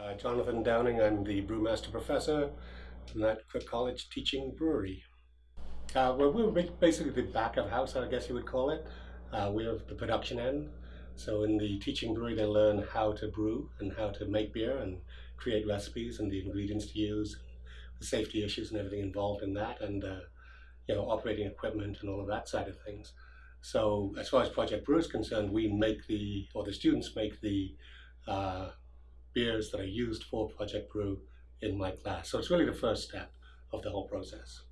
Uh, Jonathan Downing, I'm the brewmaster professor in that College teaching brewery. Uh, well, we're basically the back of house, I guess you would call it. Uh, we're the production end. So in the teaching brewery, they learn how to brew and how to make beer and create recipes and the ingredients to use, the safety issues and everything involved in that, and uh, you know operating equipment and all of that side of things. So as far as Project Brew is concerned, we make the, or the students make the uh, beers that are used for Project Brew in my class. So it's really the first step of the whole process.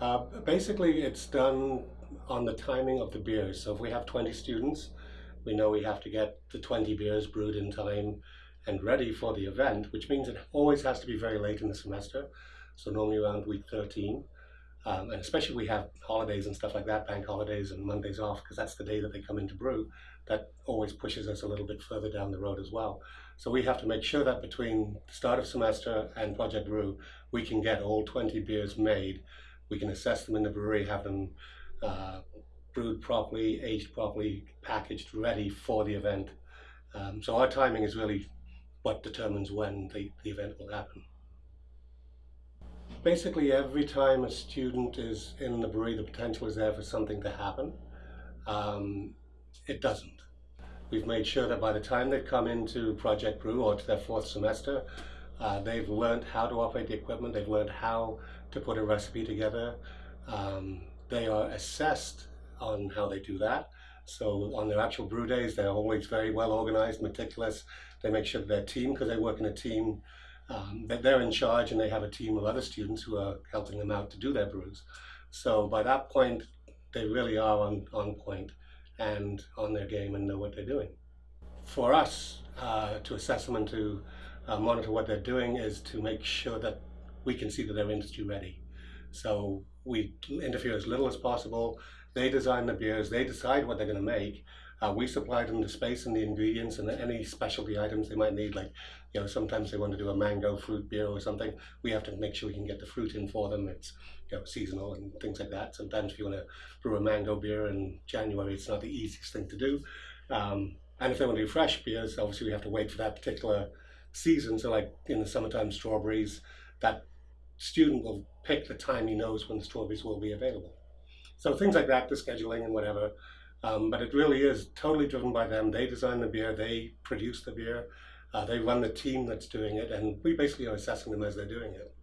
Uh, basically, it's done on the timing of the beers. So if we have 20 students, we know we have to get the 20 beers brewed in time and ready for the event, which means it always has to be very late in the semester. So normally around week 13. Um, and especially we have holidays and stuff like that, bank holidays and Mondays off, because that's the day that they come into brew. That always pushes us a little bit further down the road as well. So we have to make sure that between the start of semester and Project Brew, we can get all 20 beers made. We can assess them in the brewery, have them uh, brewed properly, aged properly, packaged, ready for the event. Um, so our timing is really what determines when the, the event will happen basically every time a student is in the brewery, the potential is there for something to happen. Um, it doesn't. We've made sure that by the time they come into Project Brew or to their fourth semester, uh, they've learned how to operate the equipment, they've learned how to put a recipe together. Um, they are assessed on how they do that. So on their actual brew days, they're always very well organized, meticulous. They make sure that their team, because they work in a team, um, that they're in charge and they have a team of other students who are helping them out to do their brews. So by that point, they really are on, on point and on their game and know what they're doing. For us, uh, to assess them and to uh, monitor what they're doing is to make sure that we can see that they're industry ready. So we interfere as little as possible. They design the beers, they decide what they're going to make, uh, we supply them the space and the ingredients and any specialty items they might need. Like, you know, sometimes they want to do a mango fruit beer or something. We have to make sure we can get the fruit in for them. It's you know seasonal and things like that. Sometimes if you want to brew a mango beer in January, it's not the easiest thing to do. Um, and if they want to do fresh beers, obviously we have to wait for that particular season. So like in the summertime strawberries, that student will pick the time he knows when the strawberries will be available. So things like that, the scheduling and whatever. Um, but it really is totally driven by them. They design the beer, they produce the beer, uh, they run the team that's doing it, and we basically are assessing them as they're doing it.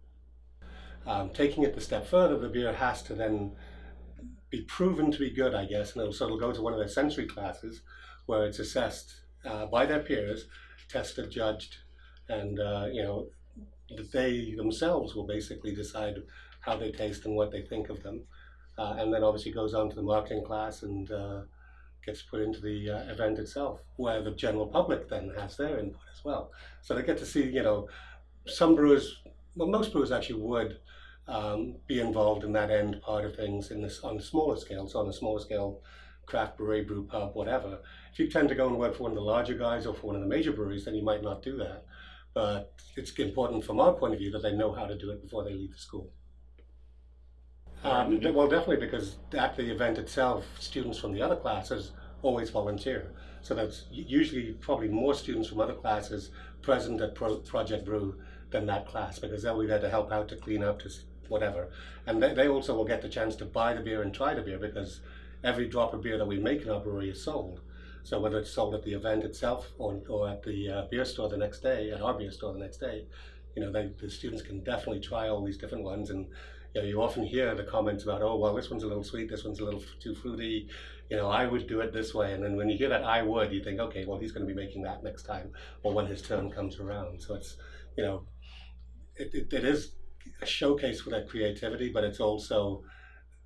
Um, taking it the step further, the beer has to then be proven to be good, I guess, and it'll, so it'll go to one of their sensory classes where it's assessed uh, by their peers, tested, judged, and uh, you know they themselves will basically decide how they taste and what they think of them uh, and then obviously goes on to the marketing class and uh, gets put into the uh, event itself, where the general public then has their input as well. So they get to see, you know, some brewers, well, most brewers actually would um, be involved in that end part of things in this on a smaller scale. So on a smaller scale, craft brewery, brew pub, whatever. If you tend to go and work for one of the larger guys or for one of the major breweries, then you might not do that. But it's important from our point of view that they know how to do it before they leave the school. Um, well, definitely because at the event itself, students from the other classes always volunteer. So that's usually probably more students from other classes present at Pro Project Brew than that class because they'll be there to help out, to clean up, to whatever. And they, they also will get the chance to buy the beer and try the beer because every drop of beer that we make in our brewery is sold. So whether it's sold at the event itself or, or at the uh, beer store the next day, at our beer store the next day, you know, they, the students can definitely try all these different ones and you know, you often hear the comments about, oh, well, this one's a little sweet, this one's a little too fruity. You know, I would do it this way. And then when you hear that I would, you think, okay, well, he's going to be making that next time or when his turn comes around. So it's, you know, it, it, it is a showcase for their creativity, but it's also,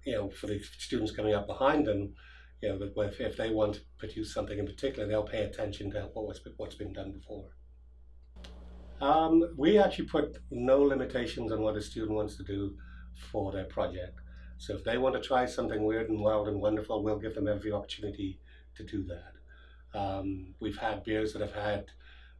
you know, for the students coming up behind them, you know, if, if they want to produce something in particular, they'll pay attention to what's, what's been done before. Um, we actually put no limitations on what a student wants to do for their project. So if they want to try something weird and wild and wonderful, we'll give them every opportunity to do that. Um, we've had beers that have had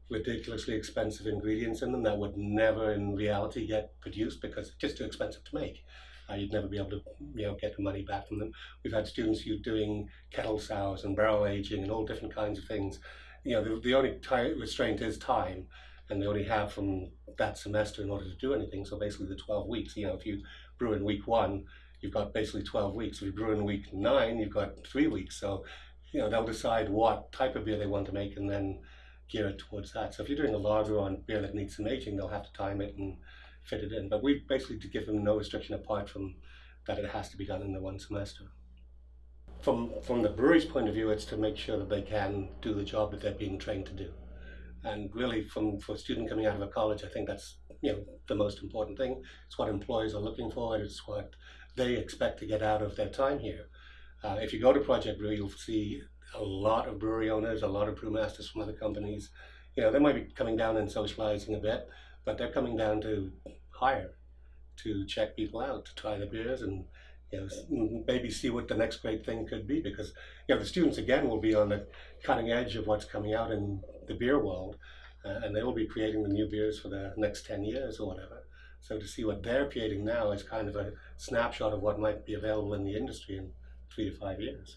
ridiculously expensive ingredients in them that would never in reality get produced because it's just too expensive to make. Uh, you'd never be able to you know, get the money back from them. We've had students who doing kettle sours and barrel aging and all different kinds of things you know, the, the only restraint is time, and they only have from that semester in order to do anything. So basically, the 12 weeks. You know, if you brew in week one, you've got basically 12 weeks. If you brew in week nine, you've got three weeks. So, you know, they'll decide what type of beer they want to make and then gear it towards that. So if you're doing a lager on beer that needs some aging, they'll have to time it and fit it in. But we basically to give them no restriction apart from that it has to be done in the one semester. From from the brewery's point of view, it's to make sure that they can do the job that they're being trained to do. And really, from for a student coming out of a college, I think that's you know the most important thing. It's what employers are looking for. It's what they expect to get out of their time here. Uh, if you go to Project Brew, you'll see a lot of brewery owners, a lot of brewmasters from other companies. You know, they might be coming down and socializing a bit, but they're coming down to hire, to check people out, to try the beers and you know, maybe see what the next great thing could be because you know the students again will be on the cutting edge of what's coming out in the beer world uh, and they will be creating the new beers for the next 10 years or whatever. So to see what they're creating now is kind of a snapshot of what might be available in the industry in three to five years